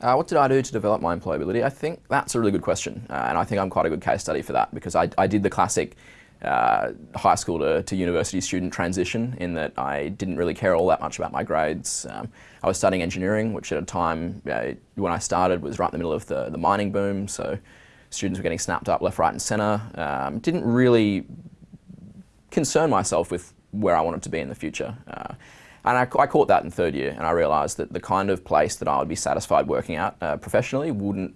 Uh, what did I do to develop my employability? I think that's a really good question, uh, and I think I'm quite a good case study for that because I, I did the classic uh, high school to, to, university student transition in that I didn't really care all that much about my grades. Um, I was studying engineering, which at a time uh, when I started was right in the middle of the, the mining boom, so students were getting snapped up left, right and centre. Um, didn't really concern myself with where I wanted to be in the future. And I, I, caught that in third year and I realised that the kind of place that I would be satisfied working at uh, professionally wouldn't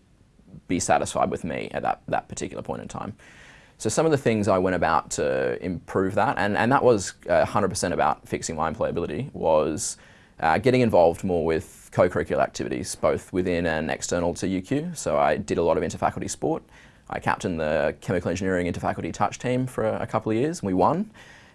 be satisfied with me at that, that particular point in time. So some of the things I went about to improve that, and, and that was 100% uh, about fixing my employability, was uh, getting involved more with co-curricular activities, both within and external to UQ. So I did a lot of interfaculty sport. I captained the chemical engineering interfaculty touch team for a, a couple of years, and we won.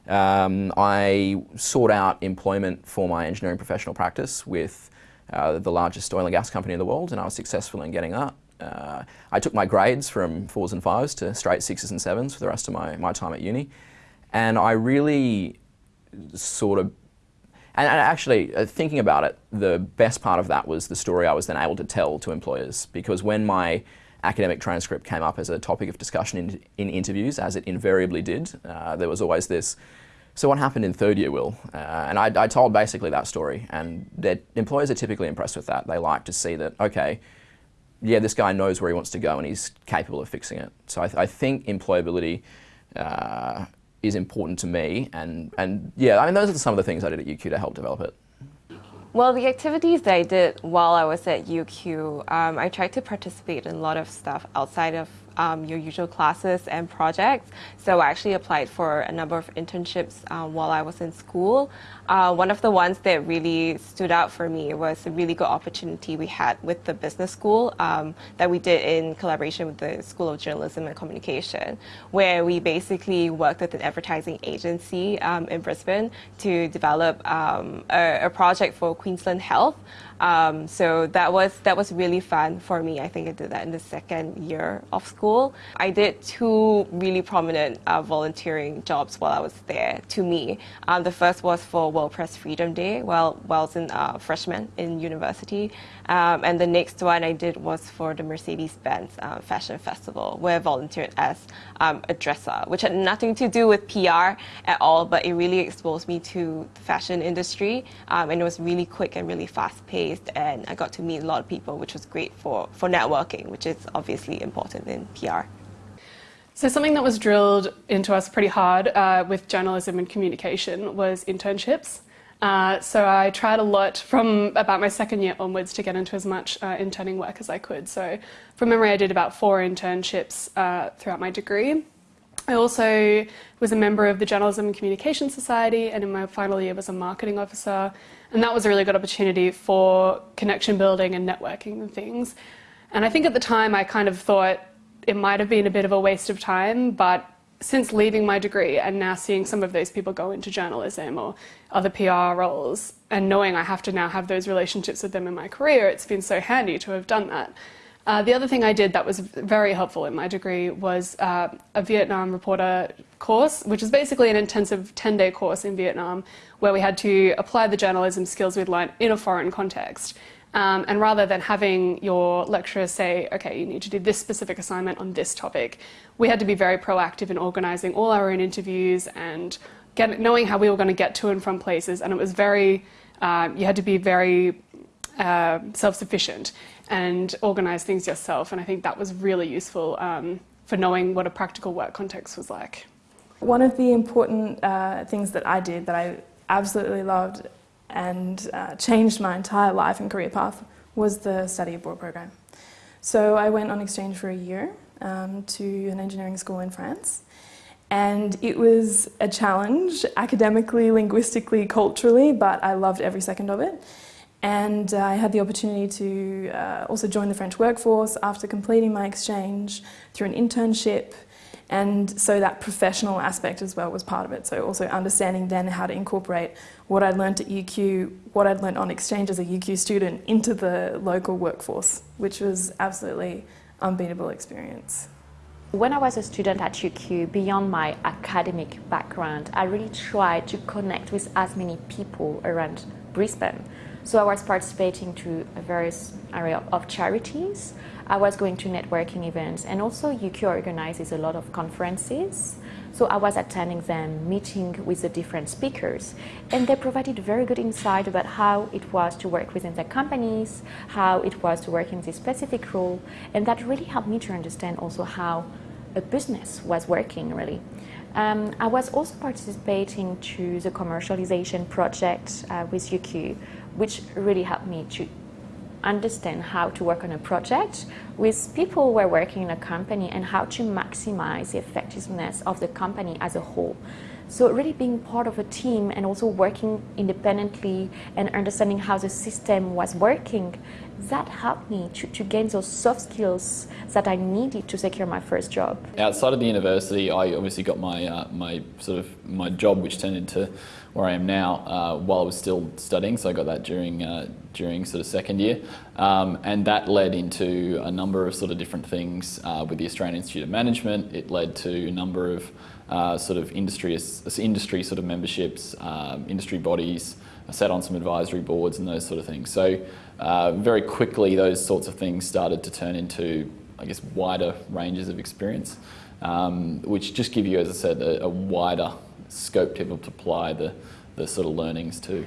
Um, I sought out employment for my engineering professional practice with uh, the largest oil and gas company in the world, and I was successful in getting that. Uh, I took my grades from fours and fives to straight sixes and sevens for the rest of my, my time at uni. And I really sort of, and, actually uh, thinking about it, the best part of that was the story I was then able to tell to employers because when my academic transcript came up as a topic of discussion in, in interviews, as it invariably did, uh, there was always this, so what happened in third year, Will? Uh, and I, I, told basically that story, and employers are typically impressed with that. They like to see that, okay, yeah, this guy knows where he wants to go and he's capable of fixing it. So I, th I think employability uh, is important to me, and, and yeah, I mean, those are some of the things I did at UQ to help develop it. Well, the activities that I did while I was at UQ, um, I tried to participate in a lot of stuff outside of um, your usual classes and projects. So I actually applied for a number of internships um, while I was in school. Uh, one of the ones that really stood out for me was a really good opportunity we had with the business school um, that we did in collaboration with the School of Journalism and Communication, where we basically worked with an advertising agency um, in Brisbane to develop um, a, a project for Queensland Health. Um, so that was that was really fun for me. I think I did that in the second year of school. I did two really prominent uh, volunteering jobs while I was there. To me, um, the first was for World Press Freedom Day while while I was in uh, freshman in university, um, and the next one I did was for the Mercedes-Benz uh, Fashion Festival, where I volunteered as um, a dresser, which had nothing to do with PR at all, but it really exposed me to the fashion industry, um, and it was really quick and really fast-paced based and I got to meet a lot of people, which was great for, for networking, which is obviously important in PR. So something that was drilled into us pretty hard uh, with journalism and communication was internships. Uh, so I tried a lot from about my second year onwards to get into as much uh, interning work as I could. So from memory, I did about four internships uh, throughout my degree. I also was a member of the Journalism and Communication Society and in my final year was a marketing officer and that was a really good opportunity for connection building and networking and things. And I think at the time I kind of thought it might have been a bit of a waste of time, but since leaving my degree and now seeing some of those people go into journalism or other PR roles and knowing I have to now have those relationships with them in my career, it's been so handy to have done that. Uh, the other thing I did that was very helpful in my degree was uh, a Vietnam reporter course, which is basically an intensive 10-day course in Vietnam where we had to apply the journalism skills we'd learned in a foreign context. Um, and rather than having your lecturer say, okay, you need to do this specific assignment on this topic, we had to be very proactive in organising all our own interviews and get, knowing how we were going to get to and from places. And it was very, uh, you had to be very uh, self-sufficient and organize things yourself. And I think that was really useful um, for knowing what a practical work context was like. One of the important uh, things that I did that I absolutely loved and uh, changed my entire life and career path was the study abroad program. So I went on exchange for a year um, to an engineering school in France and it was a challenge academically, linguistically, culturally, but I loved every second of it. And uh, I had the opportunity to uh, also join the French workforce after completing my exchange through an internship. And so that professional aspect as well was part of it. So also understanding then how to incorporate what I'd learned at UQ, what I'd learned on exchange as a UQ student into the local workforce, which was absolutely unbeatable experience. When I was a student at UQ, beyond my academic background, I really tried to connect with as many people around Brisbane. So I was participating to various area of charities. I was going to networking events, and also UQ organizes a lot of conferences. So I was attending them, meeting with the different speakers, and they provided very good insight about how it was to work within their companies, how it was to work in this specific role, and that really helped me to understand also how a business was working really. Um, I was also participating to the commercialization project uh, with UQ, which really helped me to understand how to work on a project with people who are working in a company and how to maximize the effectiveness of the company as a whole. So really being part of a team and also working independently and understanding how the system was working, that helped me to, to gain those soft skills that I needed to secure my first job. Outside of the university, I obviously got my uh, my sort of my job, which turned into where I am now, uh, while I was still studying. So I got that during uh, during sort of second year, um, and that led into a number of sort of different things uh, with the Australian Institute of Management. It led to a number of uh, sort of industry industry sort of memberships, um, industry bodies. I sat on some advisory boards and those sort of things. So uh, very quickly, those sorts of things started to turn into, I guess, wider ranges of experience, um, which just give you, as I said, a, a wider scope to apply the, the sort of learnings to.